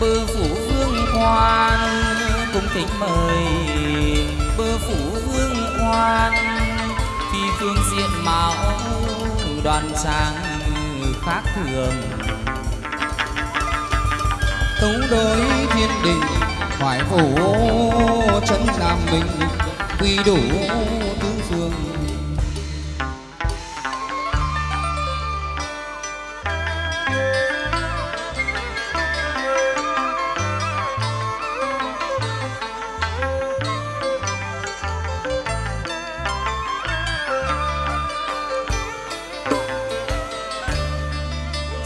bơ phủ vương quan, cung kính mời. Bơ phủ vương quan phi phương diện mạo đoàn trang khác thường. Tấu đối thiên đình, hoài phủ chân nam minh quy đủ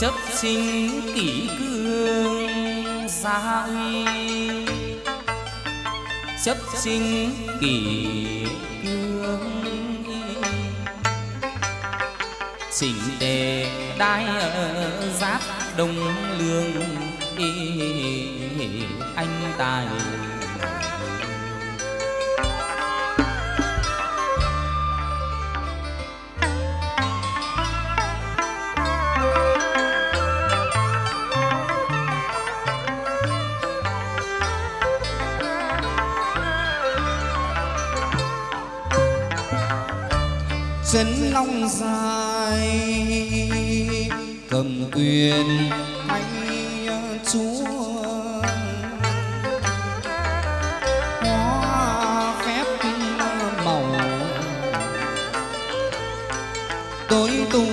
chấp sinh kỷ cương gia uy chấp sinh kỷ cương chỉnh đề đai ở giáp đông lương anh tài chân long dài cầm quyền anh ờ, chúa. Hoa phép màu tối tú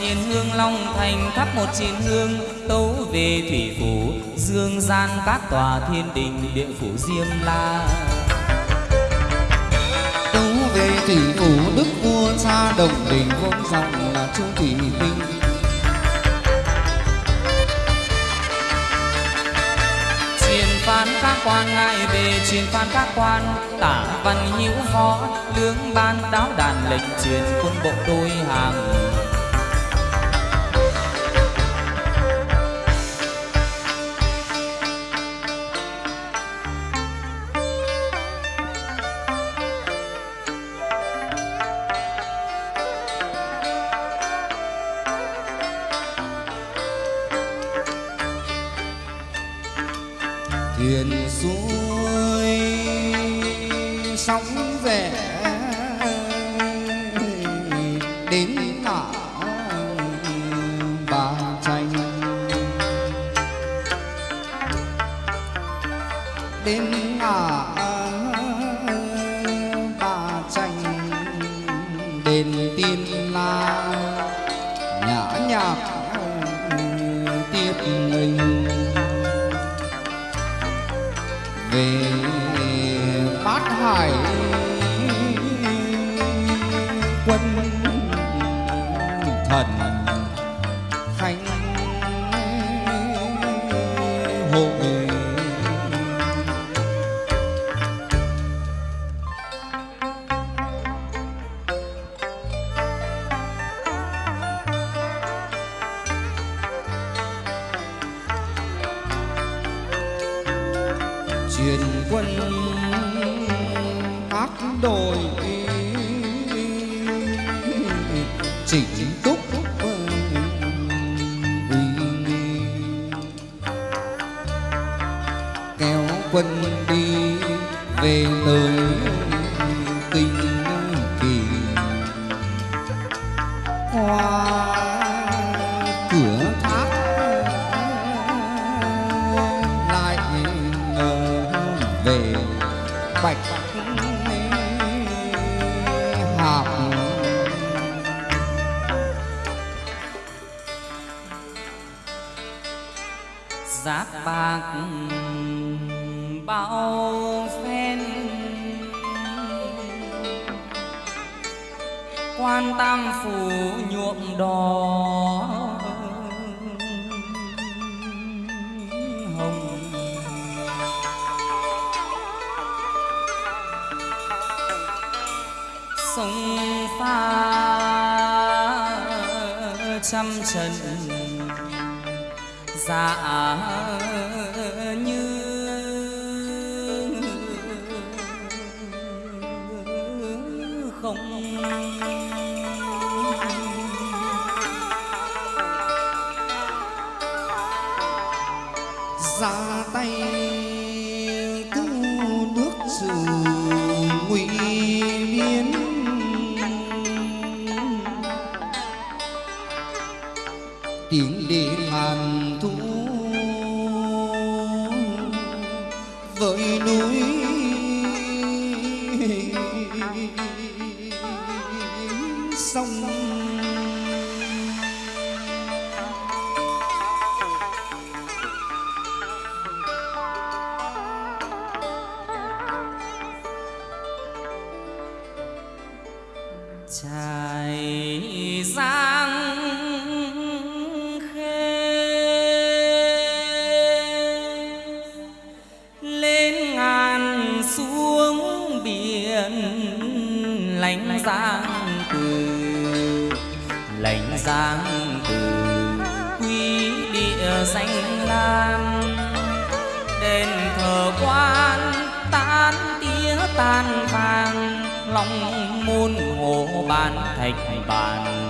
chiến hương long thành thắp một chiến hương tấu về thủy phủ dương gian các tòa thiên đình địa phủ diêm la. Tấu về thủy phủ đức vua cha đồng đình vốn dòng là chu thủy minh phán các quan ngài về truyền phán các quan tả văn hữu phó lương ban đáo đàn lệnh truyền quân bộ đôi hàng sóng về. Đến ngã bà tranh đến ngã bà tranh đền tiên khánh hội. Truyền quân ác đồi chỉnh về tới kinh kỳ qua cửa tháp lại ngờ về bạch hạp. Giáp bạc bao quan tam phủ nhuộm đỏ. Hồng. Sông pha trăm trần dạ tiếng đế ngàn muôn hồ ban thạch bàn.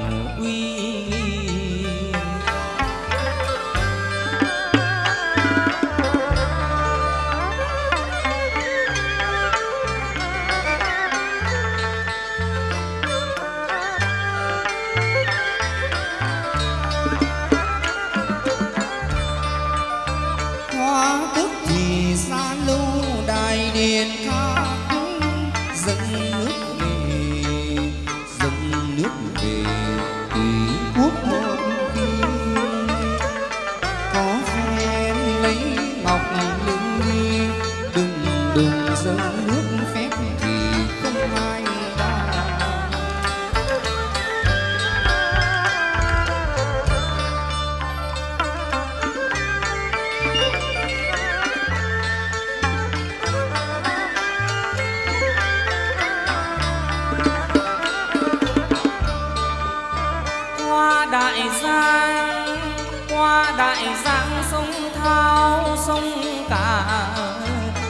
Đại giang sông thao, sông cả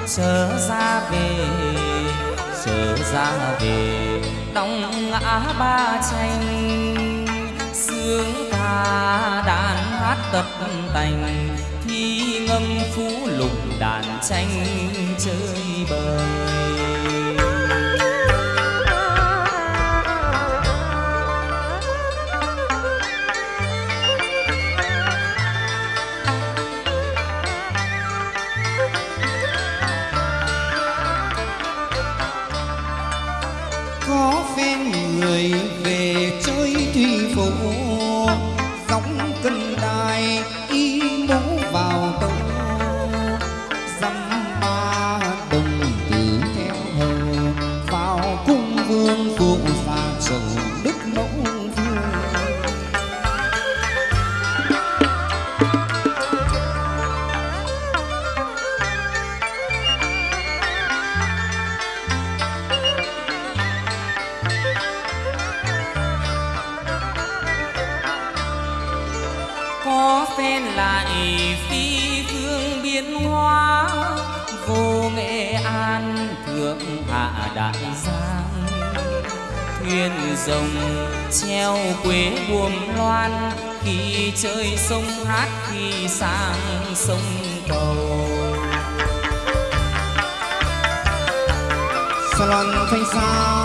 sớ ra về sớ ra về. Đóng ngã ba tranh, sướng ca đàn hát tập tành, thi ngâm phú lục đàn tranh chơi bời. Nhị phi phương biến hoa Vô nghệ an thượng hạ đại giang. Thuyền rồng treo quế buồm loan, Khi chơi sông hát khi sang sông cầu. Salon thanh sao.